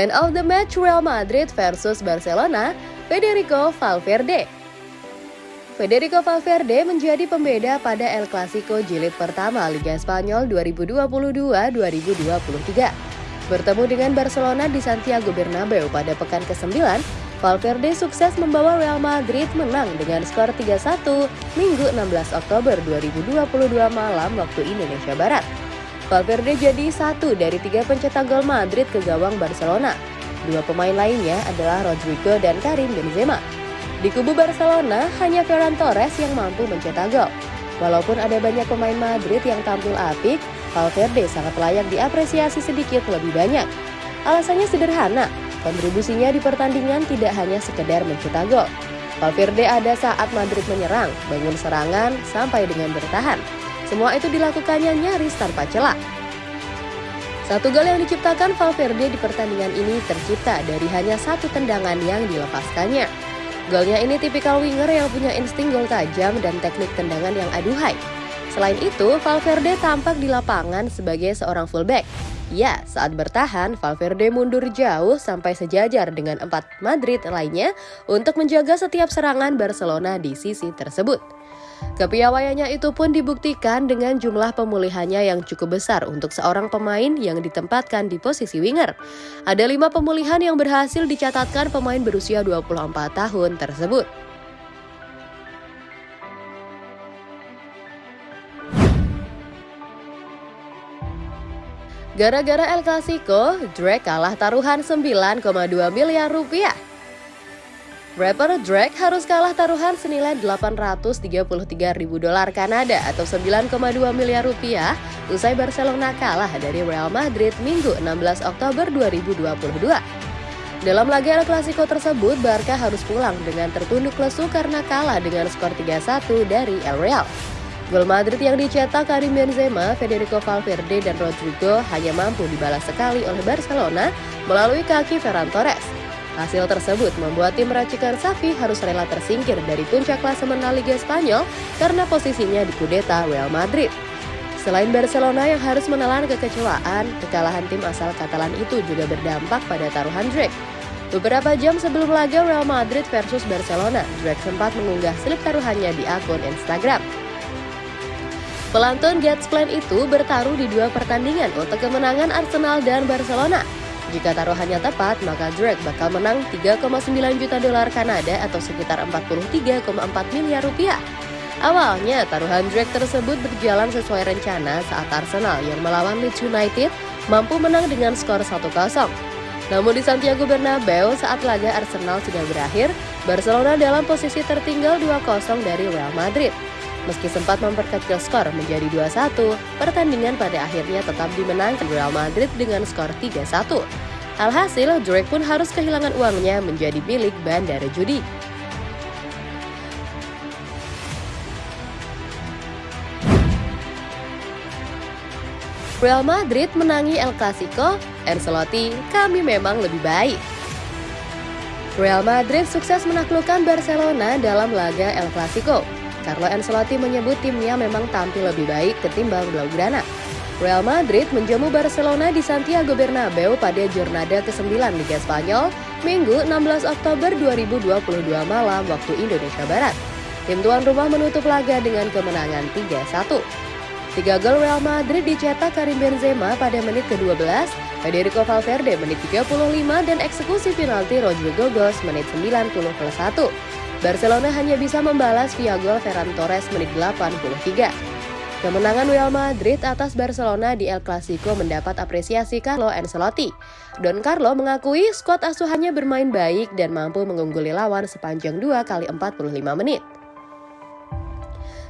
Man of the match Real Madrid versus Barcelona, Federico Valverde. Federico Valverde menjadi pembeda pada El Clasico jilid pertama Liga Spanyol 2022-2023. Bertemu dengan Barcelona di Santiago Bernabeu pada pekan ke-9, Valverde sukses membawa Real Madrid menang dengan skor 3-1 Minggu 16 Oktober 2022 malam waktu Indonesia Barat. Valverde jadi satu dari tiga pencetak gol Madrid ke gawang Barcelona. Dua pemain lainnya adalah Rodrigo dan Karim Benzema. Di kubu Barcelona, hanya Ferran Torres yang mampu mencetak gol. Walaupun ada banyak pemain Madrid yang tampil apik, Valverde sangat layak diapresiasi sedikit lebih banyak. Alasannya sederhana, kontribusinya di pertandingan tidak hanya sekedar mencetak gol. Valverde ada saat Madrid menyerang, bangun serangan, sampai dengan bertahan. Semua itu dilakukannya nyaris tanpa celah. Satu gol yang diciptakan Valverde di pertandingan ini tercipta dari hanya satu tendangan yang dilepaskannya. Golnya ini tipikal winger yang punya insting gol tajam dan teknik tendangan yang aduhai. Selain itu, Valverde tampak di lapangan sebagai seorang fullback. Ya, saat bertahan, Valverde mundur jauh sampai sejajar dengan empat Madrid lainnya untuk menjaga setiap serangan Barcelona di sisi tersebut. Kepiawaiannya itu pun dibuktikan dengan jumlah pemulihannya yang cukup besar untuk seorang pemain yang ditempatkan di posisi winger. Ada lima pemulihan yang berhasil dicatatkan pemain berusia 24 tahun tersebut. Gara-gara El Clasico, Drake kalah taruhan 9,2 miliar rupiah. Rapper Drake harus kalah taruhan senilai 833 ribu dolar Kanada atau 9,2 miliar rupiah usai Barcelona kalah dari Real Madrid Minggu 16 Oktober 2022. Dalam laga El Clasico tersebut, Barca harus pulang dengan tertunduk lesu karena kalah dengan skor 3-1 dari El Real. Gol Madrid yang dicetak Karim Benzema, Federico Valverde, dan Rodrigo hanya mampu dibalas sekali oleh Barcelona melalui kaki Ferran Torres. Hasil tersebut membuat tim racikan Safi harus rela tersingkir dari puncak klasemen La Liga Spanyol karena posisinya di kudeta Real Madrid. Selain Barcelona yang harus menelan kekecewaan, kekalahan tim asal Katalan itu juga berdampak pada taruhan Drake. Beberapa jam sebelum laga Real Madrid versus Barcelona, Drake sempat mengunggah slip taruhannya di akun Instagram. Pelantun Plan itu bertaruh di dua pertandingan untuk kemenangan Arsenal dan Barcelona. Jika taruhannya tepat, maka Drake bakal menang 3,9 juta dolar Kanada atau sekitar 43,4 miliar rupiah. Awalnya, taruhan Drake tersebut berjalan sesuai rencana saat Arsenal yang melawan Leeds United mampu menang dengan skor 1-0. Namun di Santiago Bernabeu saat laga Arsenal sudah berakhir, Barcelona dalam posisi tertinggal 2-0 dari Real Madrid. Meski sempat memperkecil skor menjadi 2-1, pertandingan pada akhirnya tetap dimenangkan Real Madrid dengan skor 3-1. Alhasil, Drake pun harus kehilangan uangnya menjadi milik bandara judi. Real Madrid menangi El Clasico, Ancelotti, kami memang lebih baik. Real Madrid sukses menaklukkan Barcelona dalam laga El Clasico. Carlo Ancelotti menyebut timnya memang tampil lebih baik ketimbang Blaugrana. Real Madrid menjamu Barcelona di Santiago Bernabeu pada Jornada ke-9 Liga Spanyol, Minggu 16 Oktober 2022 malam waktu Indonesia Barat. Tim tuan rumah menutup laga dengan kemenangan 3-1. Tiga gol Real Madrid dicetak Karim Benzema pada menit ke-12, Federico Valverde menit 35 dan eksekusi penalti Rodrigo Gos menit 90 plus 1. Barcelona hanya bisa membalas via gol Ferran Torres menit 83. Kemenangan Real Madrid atas Barcelona di El Clasico mendapat apresiasi Carlo Ancelotti. Don Carlo mengakui skuad asuhannya bermain baik dan mampu mengungguli lawan sepanjang 2 kali 45 menit.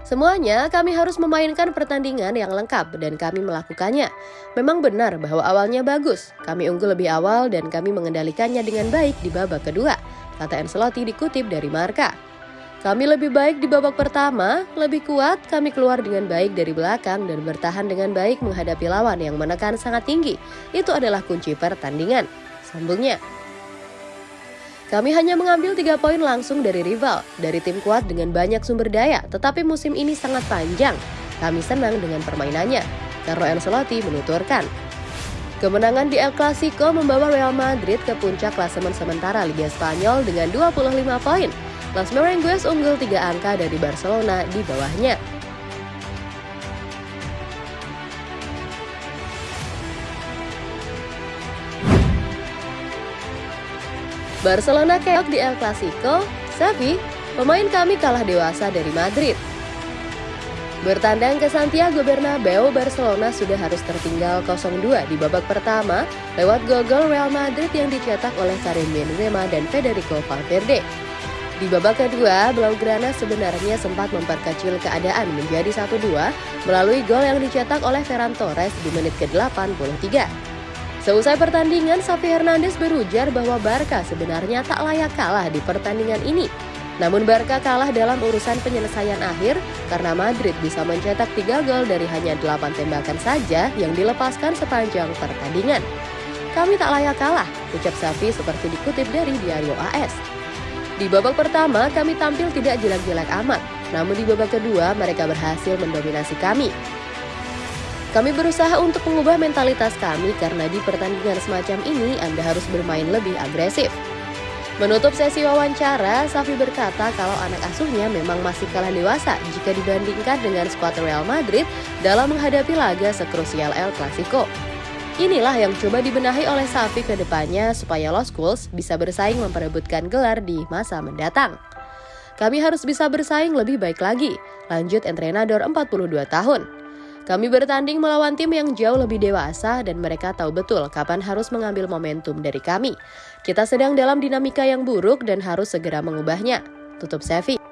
Semuanya kami harus memainkan pertandingan yang lengkap dan kami melakukannya. Memang benar bahwa awalnya bagus, kami unggul lebih awal dan kami mengendalikannya dengan baik di babak kedua, kata Ancelotti dikutip dari Marka. Kami lebih baik di babak pertama, lebih kuat, kami keluar dengan baik dari belakang dan bertahan dengan baik menghadapi lawan yang menekan sangat tinggi. Itu adalah kunci pertandingan. Sambungnya. Kami hanya mengambil tiga poin langsung dari rival, dari tim kuat dengan banyak sumber daya, tetapi musim ini sangat panjang. Kami senang dengan permainannya. Carlo Ancelotti menuturkan. Kemenangan di El Clasico membawa Real Madrid ke puncak klasemen sementara Liga Spanyol dengan 25 poin. Los Merengues unggul 3 angka dari Barcelona di bawahnya. Barcelona keok di El Clasico, Xavi, pemain kami kalah dewasa dari Madrid. Bertandang ke Santiago Bernabeu, Barcelona sudah harus tertinggal 0-2 di babak pertama lewat gol Real Madrid yang dicetak oleh Karim Benzema dan Federico Valverde. Di babak kedua, Blaugrana sebenarnya sempat memperkecil keadaan menjadi 1-2 melalui gol yang dicetak oleh Ferran Torres di menit ke-83. Seusai pertandingan, Xavi Hernandez berujar bahwa Barca sebenarnya tak layak kalah di pertandingan ini namun Barca kalah dalam urusan penyelesaian akhir karena Madrid bisa mencetak 3 gol dari hanya 8 tembakan saja yang dilepaskan sepanjang pertandingan. Kami tak layak kalah, ucap Safi seperti dikutip dari Diario AS. Di babak pertama, kami tampil tidak jelek-jelek amat, namun di babak kedua mereka berhasil mendominasi kami. Kami berusaha untuk mengubah mentalitas kami karena di pertandingan semacam ini Anda harus bermain lebih agresif. Menutup sesi wawancara, Safi berkata kalau anak asuhnya memang masih kalah dewasa jika dibandingkan dengan skuad Real Madrid dalam menghadapi laga sekrusial El Clasico. Inilah yang coba dibenahi oleh Safi ke depannya supaya Los Schools bisa bersaing memperebutkan gelar di masa mendatang. Kami harus bisa bersaing lebih baik lagi, lanjut entrenador 42 tahun. Kami bertanding melawan tim yang jauh lebih dewasa dan mereka tahu betul kapan harus mengambil momentum dari kami. Kita sedang dalam dinamika yang buruk dan harus segera mengubahnya. Tutup Sevi.